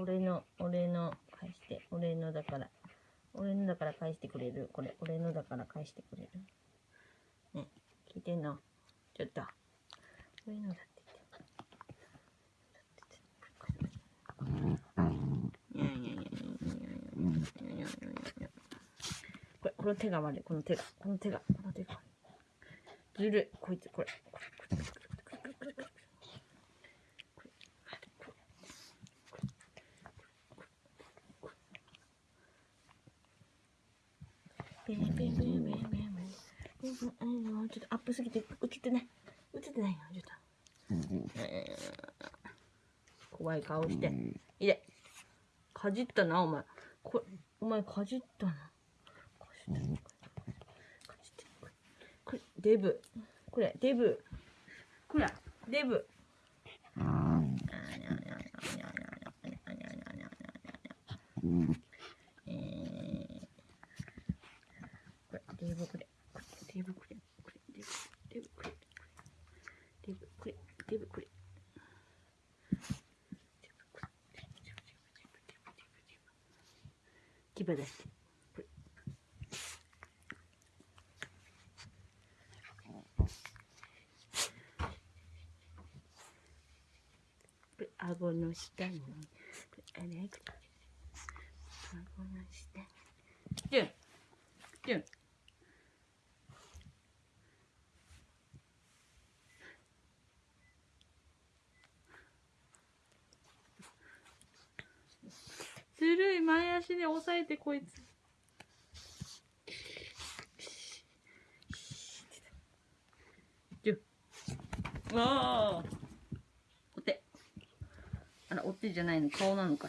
俺の、俺の、返して。俺のだから。俺のだから返してくれる。これ、俺のだから返してくれる。ね、聞いてんの？ちょっと。俺のだって言って。いやいやいやいやいやいやいやいやいやいやこれ、この手が悪い。この手が。この手が。この手が悪い。ずるい。こいつ、これ。これこれこれこれこれこれこれペンペンペンペンペンペンちょっとアップすぎて映ってない映ってないよちょっとえー怖い顔していでかじったなお前こお前かじったなかじったかじってこれこれデブこれデブこれデブえーこれデブこれこれデブこれこれデブデブこれデブこれデブこれ。牙出して。これこれ顎の下に。あれ？顎の下に。ジュン。ジュン。ずるい前足で押さえてこいつ。ジュンああお手あらお手じゃないの。顔なのか